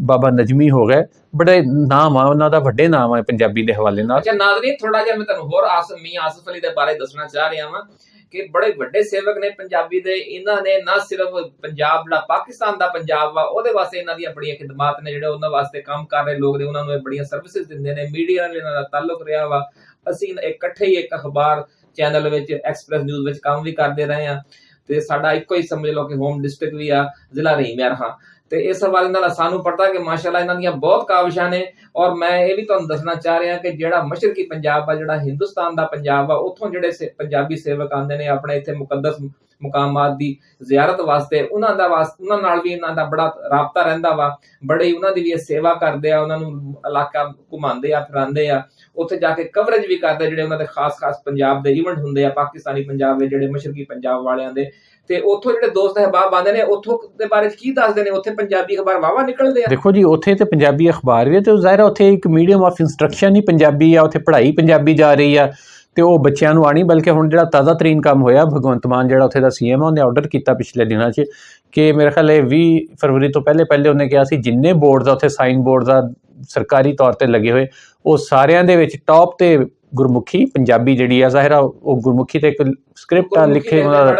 ਬਾਬਾ ਨਜਮੀ ਹੋ ਗਏ। ਬੜੇ ਨਾਮ ਆ, ਉਹਨਾਂ ਦਾ ਵੱਡੇ ਨਾਮ ਆ ਪੰਜਾਬੀ ਦੇ ਹਵਾਲੇ ਨਾਲ। ਅੱਛਾ, ਨਾਜ਼ਰੀਨ ਥੋੜਾ ਜਿਹਾ ਮੈਂ ਤੁਹਾਨੂੰ ਹੋਰ ਆਸਮ ਮੀਆਂ ਆਸਫ ਅਲੀ ਦੇ ਬਾਰੇ ਦੱਸਣਾ ਚਾਹ ਰਿਹਾ ਹਾਂ ਕਿ ਬੜੇ ਵੱਡੇ ਸੇਵਕ ਨੇ ਪੰਜਾਬੀ ਦੇ। ਇਹਨਾਂ ਨੇ ਨਾ ਸਿਰਫ ਪੰਜਾਬ ਜਿਹੜਾ ਪਾਕਿਸਤਾਨ ਦਾ ਪੰਜਾਬ ਵਾ, ਉਹਦੇ ਵਾਸਤੇ ਇਹਨਾਂ ਦੀਆਂ ਬੜੀਆਂ ਖਿਦਮਤ ਨੇ ਜਿਹੜੇ ਉਹਨਾਂ ਵਾਸਤੇ ਕੰਮ ਕਰ ਰਹੇ ਲੋਕ ਨੇ, ਉਹਨਾਂ ਨੂੰ ਬੜੀਆਂ ਸਰਵਿਸਿਜ਼ ਦਿੰਦੇ ਨੇ। ਮੀਡੀਆ ਨਾਲ ਇਹਨਾਂ ਦਾ ਤਾਲੁਕ ਰਿਹਾ ਵਾ। ਅਸੀਂ ਇਕੱਠੇ ਹੀ ਇੱਕ ਅਖਬਾਰ ਚੈਨਲ ਵਿੱਚ ਐਕਸਪ੍ਰੈਸ ਨਿਊਜ਼ ਵਿੱਚ ਕੰਮ ਵੀ ਕਰਦੇ ਰਹੇ ਆ ਤੇ ਸਾਡਾ ਇੱਕੋ ਹੀ ਸਮਝ ਲਓ ਕਿ ਹੋਮ ਡਿਸਟ੍ਰਿਕਟ ਵੀ ਆ, ਜ਼ਿਲ੍ਹਾ ਰਹੀਮਯਾਰ ਹਾਂ। ਤੇ ਇਸ ਹਵਾਲੇ ਨਾਲ ਸਾਨੂੰ ਪਤਾ ਕਿ ਮਾਸ਼ਾਅੱਲਾ ਇਹਨਾਂ ਦੀਆਂ ਬਹੁਤ ਕਾਵਿਸ਼ਾਂ ਨੇ ਔਰ ਮੈਂ ਇਹ ਵੀ ਤੁਹਾਨੂੰ ਦੱਸਣਾ ਚਾਹ ਰਿਹਾ ਕਿ ਜਿਹੜਾ ਮਸ਼ਰਕੀ ਪੰਜਾਬ ਆ, ਜਿਹੜਾ ਹਿੰਦੁਸਤਾਨ ਦਾ ਪੰਜਾਬ ਆ, ਉੱਥੋਂ ਜਿਹੜੇ ਪੰਜਾਬੀ ਸੇਵਕ ਆਉਂਦੇ ਨੇ ਆਪਣੇ ਇੱਥੇ ਮੁਕੱਦਸ ਮੁਕਾਮਾਤ ਦੀ ਜ਼ਿਆਰਤ ਵਾਸਤੇ, ਉਹਨਾਂ ਦਾ ਵਾਸ, ਉਹਨਾਂ ਨਾਲ ਵੀ ਇਹਨਾਂ ਦਾ ਬੜਾ ਰਾਬਤਾ ਰਹਿੰਦਾ ਵਾ। ਬੜੇ ਉਹਨਾਂ ਦੀ ਵੀ ਇਹ ਸੇਵਾ ਕਰਦੇ ਆ, ਉਹਨਾਂ ਨੂੰ ਇਲਾਕਾ ਘੁਮਾਉਂਦੇ ਆ, ਫਿਰਾਉਂਦੇ ਆ। ਉੱਥੇ ਜਾ ਕੇ ਕਵਰੇਜ ਵੀ ਕਰਦੇ ਜਿਹੜੇ ਉਹਨਾਂ ਦੇ ਖਾਸ-ਖਾਸ ਪੰਜਾਬ ਦੇ ਇਵੈਂਟ ਹੁੰਦੇ ਆ, ਪਾਕਿਸਤਾਨੀ ਪੰਜਾਬ ਦੇ ਜਿਹੜੇ ਮਸ਼ਰਕੀ ਪੰਜਾਬ ਵਾਲਿਆਂ ਦੇ। ਤੇ ਉੱਥੋਂ ਜਿਹੜੇ ਦੋਸਤ ਅਹਿਬਾਬ ਆਉਂਦੇ ਨੇ, ਉੱਥੋਂ ਦੇ ਬਾਰੇ ਕੀ ਦੱਸਦੇ ਨੇ? ਉੱਥੇ ਪੰਜਾਬੀ ਅਖਬਾਰ ਵਾਵਾ ਨਿਕਲਦੇ ਆ। ਦੇਖੋ ਜੀ, ਉੱਥੇ ਤੇ ਪੰਜਾਬੀ ਅਖਬਾਰ ਵੀ ਤੇ ਜ਼ਾਹਿਰ ਉੱਥੇ ਇੱਕ ਮੀਡੀਅਮ ਆਫ ਇਨਸਟਰਕਸ਼ਨ ਹੀ ਪੰਜਾਬੀ ਆ, ਉੱਥੇ ਪੜ੍ਹਾਈ ਪੰਜਾਬੀ ਜਾ ਰਹੀ ਆ ਤੇ ਉਹ ਬੱਚਿਆਂ ਨੂੰ ਆਣੀ ਬਲਕਿ ਹੁਣ ਜਿਹੜਾ ਤਾਜ਼ਾ ਤਰੀਨ ਕੰਮ ਹੋਇਆ, ਭਗਵੰਤ ਮਾਨ ਜਿਹੜਾ ਉੱਥੇ ਦਾ ਸੀਐਮ ਆ, ਉਹਨੇ ਆਰਡਰ ਕੀਤਾ ਪਿਛਲੇ ਦਿਨਾਂ 'ਚ ਕਿ ਮੇਰੇ ਖਿਆਲ ਇਹ 20 ਫਰਵਰੀ ਤੋਂ ਪਹਿਲੇ ਪਹਿਲੇ ਉਹਨੇ ਕਿਹਾ ਸੀ, ਜਿੰਨੇ ਬੋਰਡਸ ਉੱਥੇ ਸਾਈਨ ਬੋਰਡਸ ਆ ਸਰਕਾਰੀ ਤੌਰ ਤੇ ਲੱਗੇ ਹੋਏ, ਉਹ ਸਾਰਿਆਂ ਦੇ ਵਿੱਚ ਟੌਪ ਤੇ ਗੁਰਮੁਖੀ ਪੰਜਾਬੀ ਜਿਹੜੀ ਆ ਜ਼ਾਹਿਰ ਉਹ ਗੁਰਮੁਖੀ ਤੇ ਇੱਕ ਸਕ੍ਰਿਪਟ ਆ ਲਿਖੇ ਉਹਨਾਂ ਦਾ।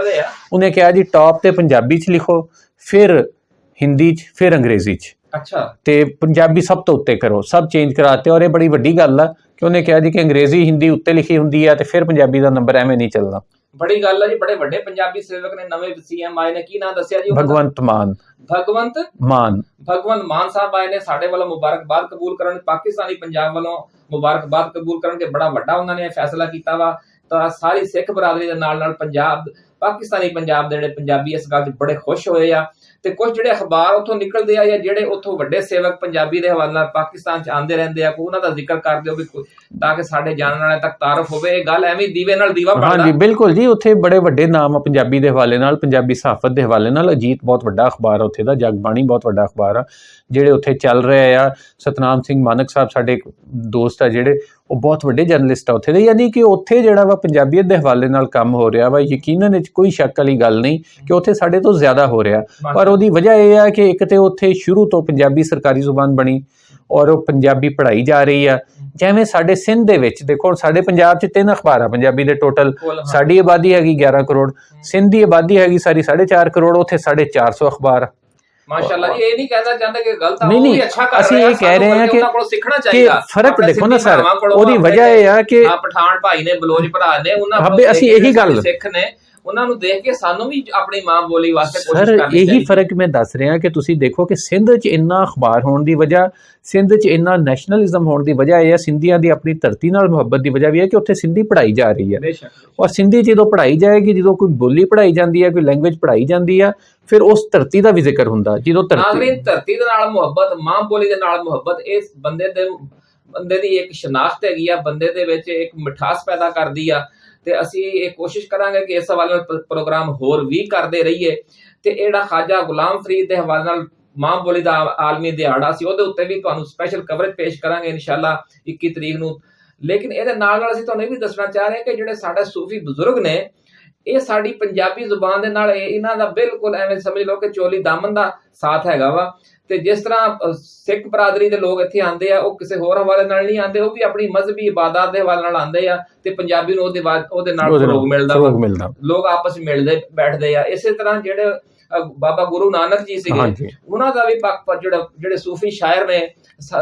ਉਹਨੇ ਕਿਹਾ ਜੀ ਟੌਪ ਤੇ ਪੰਜਾਬੀ ਚ ਲਿਖੋ ਫਿਰ ਹਿੰਦੀ ਚ ਫਿਰ ਅੰਗਰੇਜ਼ੀ ਚ। ਅੱਛਾ। ਤੇ ਪੰਜਾਬੀ ਸਭ ਤੋਂ ਉੱਤੇ ਕਰੋ ਸਭ ਚੇਂਜ ਕਰਾਤੇ ਔਰ ਇਹ ਬੜੀ ਵੱਡੀ ਗੱਲ ਆ ਕਿ ਉਹਨੇ ਕਿਹਾ ਜੀ ਕਿ ਅੰਗਰੇਜ਼ੀ ਹਿੰਦੀ ਉੱਤੇ ਲਿਖੀ ਹੁੰਦੀ ਆ ਤੇ ਫਿਰ ਪੰਜਾਬੀ ਦਾ ਨੰਬਰ ਐਵੇਂ ਨਹੀਂ ਚੱਲਦਾ। ਬੜੀ ਗੱਲ ਆ ਜੀ ਬੜੇ ਵੱਡੇ ਪੰਜਾਬੀ ਸੇਵਕ ਨੇ ਨਵੇਂ ਸੀਐਮ ਆਏ ਨੇ ਕੀ ਨਾਮ ਦੱਸਿਆ ਜੀ? ਭਗਵੰਤ ਮਾਨ। ਭਗਵੰਤ? ਮਾਨ। ਭਗਵੰਤ ਮਾਨ ਸਾਹਿਬ ਆਏ ਨੇ ਸਾਡੇ ਵੱਲੋਂ ਮੁਬਾਰਕਬਾਦ ਕਬੂਲ ਕਰਨ ਪਾਕਿਸਤਾਨੀ ਪੰਜਾਬ ਵੱਲੋਂ ਮੁਬਾਰਕਬਾਦ ਕਬੂਲ ਕਰਨਗੇ। ਬੜਾ ਵੱਡਾ ਉਹਨਾਂ ਨੇ ਇਹ ਫੈਸਲਾ ਕੀਤਾ ਵਾ। ਤਾਂ ਸਾਰੀ ਸਿੱਖ ਬਰਾਦਰੀ ਦੇ ਨਾਲ ਨਾਲ ਪੰਜਾਬ, ਪਾਕਿਸਤਾਨੀ ਪੰਜਾਬ ਦੇ ਜਿਹੜੇ ਪੰਜਾਬੀ ਇਸ ਗੱਲ 'ਚ ਬੜੇ ਖੁਸ਼ ਹੋਏ ਆ। ਤੇ ਕੁਝ ਜਿਹੜੇ ਅਖਬਾਰ ਉੱਥੋਂ ਨਿਕਲਦੇ ਆ ਜਾਂ ਜਿਹੜੇ ਉੱਥੋਂ ਵੱਡੇ ਸੇਵਕ ਪੰਜਾਬੀ ਦੇ ਹਵਾਲੇ ਨਾਲ ਪਾਕਿਸਤਾਨ 'ਚ ਆਉਂਦੇ ਰਹਿੰਦੇ ਆ ਕੋ ਉਹਨਾਂ ਦਾ ਜ਼ਿਕਰ ਕਰ ਦਿਓ ਵੀ ਤਾਂ ਕਿ ਸਾਡੇ ਜਾਣਨ ਵਾਲਿਆਂ ਤੱਕ ਤਾਰਫ ਹੋਵੇ, ਇਹ ਗੱਲ ਐਵੇਂ ਦੀਵੇ ਨਾਲ ਦੀਵਾ ਹਾਂਜੀ, ਬਿਲਕੁਲ ਜੀ, ਉੱਥੇ ਬੜੇ ਵੱਡੇ ਨਾਮ ਆ ਪੰਜਾਬੀ ਦੇ ਹਵਾਲੇ ਨਾਲ, ਪੰਜਾਬੀ ਸਹਾਫਤ ਦੇ ਹਵਾਲੇ ਨਾਲ, ਅਜੀਤ ਬਹੁਤ ਵੱਡਾ ਅਖਬਾਰ ਆ ਉੱਥੇ ਦਾ, ਜਗਬਾਣੀ ਬਹੁਤ ਵੱਡਾ ਅਖਬਾਰ ਆ, ਜਿਹੜੇ ਉੱਥੇ ਚੱਲ ਰਹੇ ਆ। ਸਤਨਾਮ ਸਿੰਘ ਮਾਨਕ ਸਾਹਿਬ ਸਾਡੇ ਦੋਸਤ ਆ ਜਿਹੜੇ ਉਹ ਬਹੁਤ ਵੱਡੇ ਜਰਨਲਿਸਟ ਆ ਉੱਥੇ ਦੇ ਯਾਨੀ ਕਿ ਉੱਥੇ ਜਿਹੜਾ ਵਾ ਪੰਜਾਬੀਅਤ ਦੇ ਹਵਾਲੇ ਨਾਲ ਕੰਮ ਹੋ ਰਿਹਾ ਵਾ ਯਕੀਨਨ ਇਹ 'ਚ ਕੋਈ ਸ਼ੱਕ ਵਾਲੀ ਗੱਲ ਨਹੀਂ ਕਿ ਉੱਥੇ ਸਾਡੇ ਤੋਂ ਜ਼ਿਆਦਾ ਹੋ ਰਿਹਾ ਪਰ ਉਹਦੀ ਵਜ੍ਹਾ ਇਹ ਆ ਕਿ ਇੱਕ ਤੇ ਉੱਥੇ ਸ਼ੁਰੂ ਤੋਂ ਪੰਜਾਬੀ ਸਰਕਾਰੀ ਜ਼ੁਬਾਨ ਬਣੀ ਔਰ ਉਹ ਪੰਜਾਬੀ ਪੜ੍ਹਾਈ ਜਾ ਰਹੀ ਆ ਜਿਵੇਂ ਸਾਡੇ ਸਿੰਧ ਦੇ ਵਿੱਚ ਦੇਖੋ ਸਾਡੇ ਪੰਜਾਬ 'ਚ ਤਿੰਨ ਅਖਬਾਰ ਆ ਪੰਜਾਬੀ ਦੇ ਟੋਟਲ। ਸਾਡੀ ਆਬਾਦੀ ਹੈਗੀ 11 ਕਰੋੜ ਸਿੰਧ ਦੀ ਆਬਾਦੀ ਹੈਗੀ ਸਾਰੀ 4.5 ਕਰੋੜ ਉੱਥੇ 450 ਅਖਬਾਰ ਆ। ਮਾਸ਼ਾਅੱਲਾ ਜੀ ਇਹ ਨਹੀਂ ਕਹਿਣਾ ਚਾਹੁੰਦਾ ਕਿ ਗਲਤ ਆ ਉਹ ਵੀ ਅੱਛਾ ਕਰ ਅਸੀਂ ਇਹ ਕਹਿ ਰਹੇ ਹਾਂ ਕਿ- ਉਹਨਾਂ ਕੋਲੋਂ ਸਿੱਖਣਾ ਕਿ ਚਾਹੀਦਾ। ਫ਼ਰਕ ਦੇਖੋ ਨਾ ਸਰ ਉਹਦੀ ਵਜ੍ਹਾ ਇਹ ਆ ਕਿ ਆ ਪਠਾਨ ਭਾਈ ਨੇ ਬਲੋਚ ਭਰਾ ਨੇ ਉਹਨਾਂ ਅਸੀਂ ਇਹੀ ਗੱਲ- ਸਿੱਖ ਨੇ ਉਹਨਾਂ ਨੂੰ ਦੇਖ ਕੇ ਸਾਨੂੰ ਵੀ ਆਪਣੀ ਮਾਂ ਬੋਲੀ ਵਾਸਤੇ ਸਰ ਕੋਸ਼ਿਸ਼ ਕਰਨੀ ਇਹੀ ਚਾਹੀਦੀ ਫ਼ਰਕ ਮੈਂ ਦੱਸ ਰਿਹਾ ਕਿ ਤੁਸੀਂ ਦੇਖੋ ਕਿ ਸਿੰਧ 'ਚ ਇੰਨਾ ਅਖਬਾਰ ਹੋਣ ਦੀ ਵਜ੍ਹਾ ਸਿੰਧ 'ਚ ਇੰਨਾ ਨੈਸ਼ਨਲਿਜ਼ਮ ਹੋਣ ਦੀ ਵਜ੍ਹਾ ਇਹ ਹੈ ਸਿੰਧੀਆਂ ਦੀ ਆਪਣੀ ਧਰਤੀ ਨਾਲ ਮੁਹੱਬਤ ਦੀ ਵਜ੍ਹਾ ਵੀ ਹੈ ਕਿ ਉੱਥੇ ਸਿੰਧੀ ਪੜ੍ਹਾਈ ਜਾ ਰਹੀ ਹੈ। ਬੇਸ਼ੱਕ ਔਰ ਸਿੰਧੀ ਜਦੋਂ ਪੜ੍ਹਾਈ ਜਾਏਗੀ ਜਦੋਂ ਕੋਈ ਬੋਲੀ ਪੜ੍ਹਾਈ ਜਾਂਦੀ ਹੈ ਕੋਈ ਲੈਂਗੁਏਜ ਪੜ੍ਹਾਈ ਜਾਂਦੀ ਹੈ ਫਿਰ ਉਸ ਧਰਤੀ ਦਾ ਵੀ ਜ਼ਿਕਰ ਹੁੰਦਾ ਜਦੋਂ ਧਰਤੀ ਨਾਗਰਿਕ ਧਰਤੀ ਦੇ ਨਾਲ ਮੁਹੱਬਤ ਮਾਂ ਬੋਲੀ ਦੇ ਨਾਲ ਮੁਹੱਬਤ ਇਸ ਬੰਦੇ ਦੇ ਬੰਦੇ ਦੀ ਇੱਕ ਸ਼ਨਾਖਤ ਹੈਗੀ ਆ ਬੰਦੇ ਦੇ ਵਿੱਚ ਇੱਕ ਮਿਠਾਸ ਪੈਦਾ ਕਰਦੀ ਆ ਤੇ ਅਸੀਂ ਇਹ ਕੋਸ਼ਿਸ਼ ਕਰਾਂਗੇ ਕਿ ਇਸ ਹਵਾਲੇ ਨਾਲ ਪ੍ਰੋਗਰਾਮ ਹੋਰ ਵੀ ਕਰਦੇ ਰਹੀਏ। ਤੇ ਇਹ ਜਿਹੜਾ ਖਾਜਾ ਗੁਲਾਮ ਫਰੀਦ ਦੇ ਹਵਾਲੇ ਨਾਲ ਮਾਂ ਬੋਲੀ ਦਾ ਆਲਮੀ ਦਿਹਾੜਾ ਸੀ, ਉਹਦੇ ਉੱਤੇ ਵੀ ਤੁਹਾਨੂੰ ਸਪੈਸ਼ਲ ਕਵਰੇਜ ਪੇਸ਼ ਕਰਾਂਗੇ ਇਨਸ਼ਾਅੱਲਾ 21 ਤਰੀਕ ਨੂੰ। ਲੇਕਿਨ ਇਹਦੇ ਨਾਲ ਨਾਲ ਅਸੀਂ ਤੁਹਾਨੂੰ ਇਹ ਵੀ ਦੱਸਣਾ ਚਾਹ ਰਹੇ ਹਾਂ ਕਿ ਜਿਹੜੇ ਸਾਡੇ ਸੂਫੀ ਬਜ਼ੁਰਗ ਨੇ, ਇਹ ਸਾਡੀ ਪੰਜਾਬੀ ਜ਼ੁਬਾਨ ਦੇ ਨਾਲ ਇਹ- ਇਹਨਾਂ ਦਾ ਬਿਲਕੁਲ ਐਵੇਂ ਸਮਝ ਲਓ ਕਿ ਚੋਲੀ ਦਾਮਨ ਦਾ ਸਾਥ ਹੈਗਾ ਵਾ। ਤੇ ਜਿਸ ਤਰ੍ਹਾਂ ਸਿੱਖ ਬਰਾਦਰੀ ਦੇ ਲੋਕ ਇੱਥੇ ਆਉਂਦੇ ਆ ਉਹ ਕਿਸੇ ਹੋਰ ਹਵਾਲੇ ਨਾਲ ਨਹੀਂ ਆਉਂਦੇ ਉਹ ਵੀ ਆਪਣੀ ਮਜ਼ਹਬੀ ਇਬਾਦਤ ਦੇ ਹਵਾਲੇ ਨਾਲ ਆਉਂਦੇ ਆ ਤੇ ਪੰਜਾਬੀ ਨੂੰ ਉਹਦੇ ਬਾਅਦ ਉਹਦੇ ਨਾਲ ਫਰੋਗ ਮਿਲਦਾ। ਲੋਕ ਆਪਸ ਵਿੱਚ ਮਿਲਦੇ ਬੈਠਦੇ ਆ। ਇਸੇ ਤਰ੍ਹਾਂ ਜਿਹੜੇ ਬਾਬਾ ਗੁਰੂ ਨਾਨਕ ਜੀ ਸੀਗੇ। ਉਹਨਾਂ ਦਾ ਵੀ ਪਾਕ ਜਿਹੜਾ ਜਿਹੜੇ ਸੂਫੀ ਸ਼ਾਇਰ ਨੇ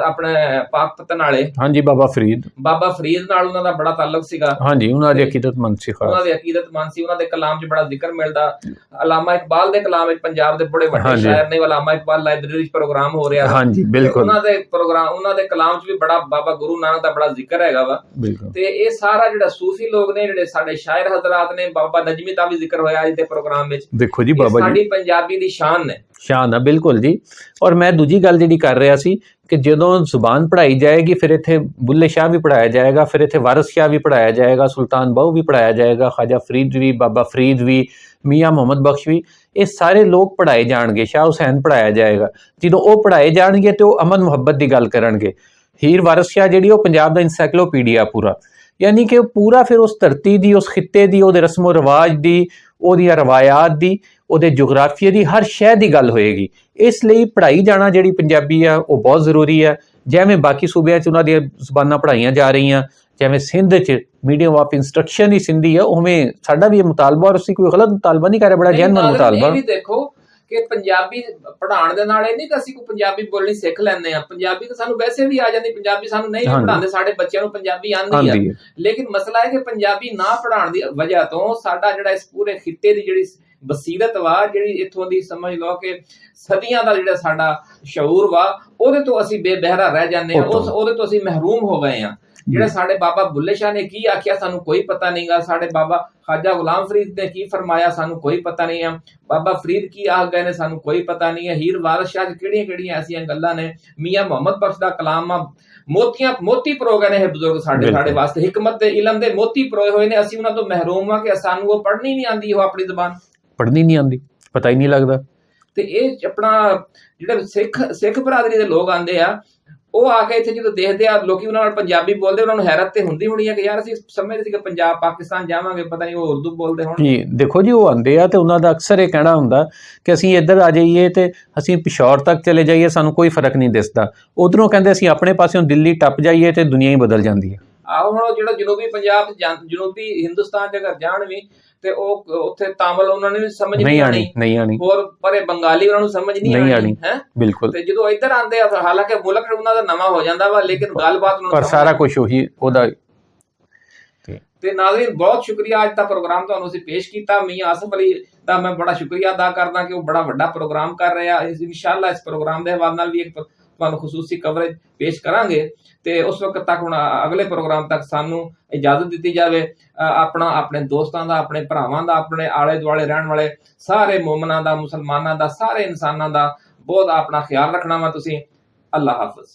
ਆਪਣੇ ਪਾਕ ਪਤਨ ਵਾਲੇ। ਹਾਂਜੀ ਬਾਬਾ ਫਰੀਦ। ਬਾਬਾ ਫਰੀਦ ਨਾਲ ਉਹਨਾਂ ਦਾ ਬੜਾ ਤਾਲੁਕ ਸੀਗਾ। ਹਾਂਜੀ ਉਹਨਾਂ ਦੀ ਅਕੀਦਤਮੰਦ ਸੀ ਖਾਸ। ਉਹਨਾਂ ਦੇ ਅਕੀਦਤਮੰਦ ਸੀ। ਉਹਨਾਂ ਦੇ ਕਲਾਮ 'ਚ ਬੜਾ ਜ਼ਿਕਰ ਮਿਲਦਾ। ਅਲਾਮਾ ਇਕਬਾਲ ਦੇ ਕਲਾਮ ਵਿੱਚ ਪੰਜਾਬ ਦੇ ਬੜੇ ਵੱਡੇ। ਸ਼ਾਇਰ ਨੇ। ਅਲਾਮਾ ਇਕਬਾਲ ਲਾਇਬ੍ਰੇਰੀ 'ਚ ਪ੍ਰੋਗਰਾਮ ਹੋ ਰਿਹਾ। ਹਾਂਜੀ ਬਿਲਕੁਲ। ਉਹਨਾਂ ਦੇ ਪ੍ਰੋਗਰਾਮ ਉਹਨਾਂ ਦੇ ਕਲਾਮ 'ਚ ਵੀ ਬੜਾ ਬਾਬਾ ਗੁਰੂ ਨਾਨਕ ਦਾ ਬੜਾ ਜ਼ਿਕਰ ਹੈਗਾ ਵਾ। ਬਿਲਕੁਲ। ਤੇ ਇਹ ਸਾਰਾ ਜਿਹੜਾ ਸੂਫੀ ਲੋਕ ਨੇ ਜਿਹੜੇ ਸਾਡੇ ਸ਼ਾਇਰ ਹਜ਼ਰਤ ਨੇ ਬਾਬਾ ਨਜਮੀ ਦਾ ਵੀ ਜ਼ਿਕਰ ਹੋਇਆ ਅੱਜ ਦੇ ਪ੍ਰੋਗਰਾਮ ਵਿੱਚ। ਦੇਖੋ ਜੀ ਬਾਬਾ ਜੀ। ਪੰਜਾਬੀ ਦੀ ਸ਼ਾਨ ਨੇ। ਸ਼ਾਨ ਆ, ਬਿਲਕੁਲ ਜੀ। ਔਰ ਮੈਂ ਦੂਜੀ ਗੱਲ ਜਿਹੜੀ ਕਰ ਰਿਹਾ ਸੀ ਕਿ ਜਦੋਂ ਜ਼ੁਬਾਨ ਪੜ੍ਹਾਈ ਜਾਏਗੀ, ਫਿਰ ਇੱਥੇ ਬੁੱਲੇ ਸ਼ਾਹ ਵੀ ਪੜ੍ਹਾਇਆ ਜਾਏਗਾ, ਫਿਰ ਇੱਥੇ ਵਾਰਿਸ ਸ਼ਾਹ ਵੀ ਪੜ੍ਹਾਇਆ ਜਾਏਗਾ, ਸੁਲਤਾਨ ਬਾਹੂ ਵੀ ਪੜ੍ਹਾਇਆ ਜਾਏਗਾ, ਖਾਜਾ ਫਰੀਦ ਵੀ, ਬਾਬਾ ਫਰੀਦ ਵੀ, ਮੀਆਂ ਮੁਹੰਮਦ ਬਖਸ਼ ਵੀ, ਇਹ ਸਾਰੇ ਲੋਕ ਪੜ੍ਹਾਏ ਜਾਣਗੇ, ਸ਼ਾਹ ਹੁਸੈਨ ਪੜ੍ਹਾਇਆ ਜਾਏਗਾ। ਜਦੋਂ ਉਹ ਪੜ੍ਹਾਏ ਜਾਣਗੇ ਤੇ ਉਹ ਅਮਨ ਮੁਹੱਬਤ ਦੀ ਗੱਲ ਕਰਨਗੇ। ਹੀਰ ਵਾਰਿਸ ਸ਼ਾਹ ਜਿਹੜੀ, ਉਹ ਪੰਜਾਬ ਦਾ ਇਨਸਾਈਕਲੋਪੀਡੀਆ ਪੂਰਾ। ਯਾਨੀ ਕਿ ਉਹ ਪੂਰਾ ਫਿਰ ਉਸ ਧਰਤੀ ਦੀ, ਉਸ ਖਿੱਤੇ ਦੀ, ਉਹਦੇ ਰਸਮੋ ਰਿਵਾਜ ਦੀ ਉਹਦੀਆਂ ਰਵਾਇਤ ਦੀ ਉਹਦੇ ਜੁਗਰਾਫੀਆ ਦੀ ਹਰ ਸ਼ੈ ਦੀ ਗੱਲ ਹੋਏਗੀ। ਇਸ ਲਈ ਪੜ੍ਹਾਈ ਜਾਣਾ ਜਿਹੜੀ ਪੰਜਾਬੀ ਆ ਉਹ ਬਹੁਤ ਜ਼ਰੂਰੀ ਹੈ ਜਿਵੇਂ ਬਾਕੀ ਸੂਬਿਆਂ 'ਚ ਉਹਨਾਂ ਦੀਆਂ ਜ਼ੁਬਾਨਾਂ ਪੜ੍ਹਾਈਆਂ ਜਾ ਰਹੀਆਂ ਜਿਵੇਂ ਸਿੰਧ 'ਚ ਮੀਡੀਅਮ ਆਫ ਇਨਸਟਰਕਸ਼ਨ ਹੀ ਸਿੰਧੀ ਆ ਉਵੇਂ ਸਾਡਾ ਵੀ ਇਹ ਮੁਤਾਲਬਾ ਔਰ ਅਸੀਂ ਕੋਈ ਗਲਤ ਮੁਤਾਲਬਾ ਨਹੀਂ ਕਰ ਰਹੇ ਬੜਾ ਜੈਨੂਨ ਮੁਤਾਲਬਾ। ਇਹ ਵੀ ਦੇਖੋ ਕਿ ਪੰਜਾਬੀ ਪੜ੍ਹਾਉਣ ਦੇ ਨਾਲ ਇਹ ਨਹੀਂ ਕਿ ਅਸੀਂ ਕੋ ਪੰਜਾਬੀ ਬੋਲਣੀ ਸਿੱਖ ਲੈਂਦੇ ਆ ਪੰਜਾਬੀ ਤਾਂ ਸਾਨੂੰ ਵੈਸੇ ਵੀ ਆ ਜਾਂਦੀ ਪੰਜਾਬੀ ਸਾਨੂੰ ਨਹੀਂ ਪੜ੍ਹਾਉਂਦੇ ਸਾਡੇ ਬੱਚਿਆਂ ਨੂੰ ਪੰਜਾਬੀ ਆਂਦੀ ਆ। ਲੇਕਿਨ ਮਸਲਾ ਹੈ ਕਿ ਪੰਜਾਬੀ ਨਾ ਪੜ੍ਹਾਉਣ ਦੀ ਵਜ੍ਹਾ ਤੋਂ ਸਾਡਾ ਜਿਹੜਾ ਇਸ ਪੂਰੇ ਖਿੱਤੇ ਦੀ ਜਿਹੜੀ ਬਸੀਰਤ ਵਾ ਜਿਹੜੀ ਇੱਥੋਂ ਦੀ ਸਮਝ ਲੋ ਕਿ ਸਦੀਆਂ ਦਾ ਜਿਹੜਾ ਸਾਡਾ ਸ਼ਊਰ ਵਾ ਉਹਦੇ ਤੋਂ ਅਸੀਂ ਬੇਬਹਿਰਾ ਰਹਿ ਜਾਂਦੇ ਆ ਉਸ ਉਹਦੇ ਤੋਂ ਅਸੀਂ ਮਹਿਰੂਮ ਹੋ ਗਏ ਆ ਜਿਹੜੇ ਸਾਡੇ ਬਾਬਾ ਬੁੱਲੇ ਸ਼ਾਹ ਨੇ ਕੀ ਆਖਿਆ ਸਾਨੂੰ ਕੋਈ ਪਤਾ ਨਹੀਂਗਾ ਸਾਡੇ ਬਾਬਾ ਖਾਜਾ ਗੁਲਾਮ ਫਰੀਦ ਨੇ ਕੀ ਫਰਮਾਇਆ ਸਾਨੂੰ ਕੋਈ ਪਤਾ ਨਹੀਂ ਆ। ਬਾਬਾ ਫਰੀਦ ਕੀ ਆਖ ਗਏ ਨੇ ਸਾਨੂੰ ਕੋਈ ਪਤਾ ਨਹੀਂ ਹੈ ਹੀਰ ਵਾਰਿਸ ਸ਼ਾਹ ਕਿਹੜੀਆਂ ਕਿਹੜੀਆਂ ਐਸੀਆਂ ਗੱਲਾਂ ਨੇ? ਮੀਆਂ ਮੁਹੰਮਦ ਬਖਸ਼ ਦਾ ਕਲਾਮ ਆ। ਮੋਤੀਆਂ ਮੋਤੀ ਪਰੋ ਗਏ ਨੇ ਇਹ ਬਜ਼ੁਰਗ ਸਾਡੇ। ਸਾਡੇ ਵਾਸਤੇ। ਹਕਮਤ ਤੇ ਇਲਮ ਦੇ ਮੋਤੀ ਪਰੋਏ ਹੋਏ ਨੇ। ਅਸੀਂ ਉਹਨਾਂ ਤੋਂ ਮਹਿਰੂਮ ਆ ਕਿ ਸਾਨੂੰ ਉਹ ਪੜ੍ਹਨੀ ਨਹੀਂ ਆਂਦੀ ਉਹ ਆਪਣੀ ਜ਼ਬਾਨ। ਪੜ੍ਹਨੀ ਨਹੀਂ ਆਂਦੀ ਪਤਾ ਹੀ ਨਹੀਂ ਲੱਗਦਾ। ਤੇ ਇਹ ਆਪਣਾ ਜਿਹੜੇ ਸਿੱਖ ਸਿੱਖ ਬਰਾਦਰੀ ਦੇ ਲੋਕ ਆਂਦੇ ਆ ਉਹ ਆ ਕੇ ਇੱਥੇ ਜਦੋਂ ਦੇਖਦੇ ਆ ਲੋਕੀ ਉਹਨਾਂ ਨਾਲ ਪੰਜਾਬੀ ਬੋਲਦੇ ਉਹਨਾਂ ਨੂੰ ਹੈਰਤ ਤੇ ਹੁੰਦੀ ਹੋਣੀ ਆ ਕਿ ਯਾਰ ਅਸੀਂ ਸਮਝਦੇ ਸੀ ਕਿ ਪੰਜਾਬ ਪਾਕਿਸਤਾਨ ਜਾਵਾਂਗੇ ਪਤਾ ਨਹੀਂ ਉਹ ਉਰਦੂ ਬੋਲਦੇ ਹੋਣ ਜੀ ਦੇਖੋ ਜੀ ਉਹ ਆਂਦੇ ਆ ਤੇ ਉਹਨਾਂ ਦਾ ਅਕਸਰ ਇਹ ਕਹਿਣਾ ਹੁੰਦਾ ਕਿ ਅਸੀਂ ਇੱਧਰ ਆ ਜਾਈਏ ਤੇ ਅਸੀਂ ਪਿਸ਼ੌਰ ਤੱਕ ਚਲੇ ਜਾਈਏ ਸਾਨੂੰ ਕੋਈ ਫ਼ਰਕ ਨਹੀਂ ਦਿਸਦਾ। ਉਧਰੋਂ ਕਹਿੰਦੇ ਅਸੀਂ ਆਪਣੇ ਪਾਸਿਓਂ ਦਿੱਲੀ ਟੱਪ ਜਾਈਏ ਤੇ ਦੁਨੀਆ ਹੀ ਬਦਲ ਜਾਂਦੀ ਹੈ। ਆਹੋ ਹੁਣ ਉਹ ਜਿਹੜਾ ਜਨੂਬੀ ਪੰਜਾਬ ਜਨੂਬੀ ਹਿੰਦੁਸਤਾਨ ਚ ਅਗਰ ਜਾਣ ਵੀ ਤੇ ਉਹ ਉੱਥੇ ਤਾਮਿਲ ਉਹਨਾਂ ਨੂੰ ਸਮਝ ਨਹੀਂ ਆਣੀ ਨਹੀਂ ਆਣੀ ਹੋਰ ਪਰੇ ਬੰਗਾਲੀ ਉਹਨਾਂ ਨੂੰ ਸਮਝ ਨਹੀਂ ਆਣੀ। ਹੈ? ਬਿਲਕੁਲ। ਤੇ ਜਦੋਂ ਇੱਧਰ ਆਉਂਦੇ ਆ ਹਾਲਾਂਕਿ ਮੁਲਕ ਉਹਨਾਂ ਦਾ ਨਵਾਂ ਹੋ ਜਾਂਦਾ ਵਾ ਲੇਕਿਨ ਗੱਲਬਾਤ ਉਹਨਾਂ ਪਰ ਸਾਰਾ ਕੁਝ ਉਹੀ ਉਹਦਾ ਤੇ ਨਾਜ਼ਰੀਨ ਬਹੁਤ ਸ਼ੁਕਰੀਆ ਅੱਜ ਦਾ ਪ੍ਰੋਗਰਾਮ ਤੁਹਾਨੂੰ ਅਸੀਂ ਪੇਸ਼ ਕੀਤਾ। ਮੀਆਂ ਆਸਫ ਅਲੀ ਦਾ ਮੈਂ ਬੜਾ ਸ਼ੁਕਰੀਆ ਅਦਾ ਕਰਦਾ ਕਿ ਉਹ ਬੜਾ ਵੱਡਾ ਪ੍ਰੋਗਰਾਮ ਕਰ ਰਿਹਾ। ਇਨਸ਼ਾਅੱਲਾ ਇਸ ਪ੍ਰੋਗਰਾਮ ਦੇ ਹਵਾਲੇ ਨਾਲ ਵੀ ਇੱਕ ਤੁਹਾਨੂੰ ਖਸੂਸੀ ਕਵਰੇਜ ਪੇਸ਼ ਕਰਾਂਗੇ ਤੇ ਉਸ ਵਕਤ ਤੱਕ ਹੁਣ ਅਗਲੇ ਪ੍ਰੋਗਰਾਮ ਤੱਕ ਸਾਨੂੰ ਇਜਾਜ਼ਤ ਦਿੱਤੀ ਜਾਵੇ। ਅ, ਆਪਣਾ ਆਪਣੇ ਦੋਸਤਾਂ ਦਾ ਆਪਣੇ ਭਰਾਵਾਂ ਦਾ ਆਪਣੇ ਆਲੇ ਦੁਆਲੇ ਰਹਿਣ ਵਾਲੇ ਸਾਰੇ ਮੂਮਨਾਂ ਦਾ ਮੁਸਲਮਾਨਾਂ ਦਾ ਸਾਰੇ ਇਨਸਾਨਾਂ ਦਾ ਬਹੁਤ ਆਪਣਾ ਖਿਆਲ ਰੱਖਣਾ ਵਾ ਤੁਸੀਂ। ਅੱਲਾ ਹਾਫਿਜ਼।